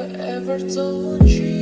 ever told you?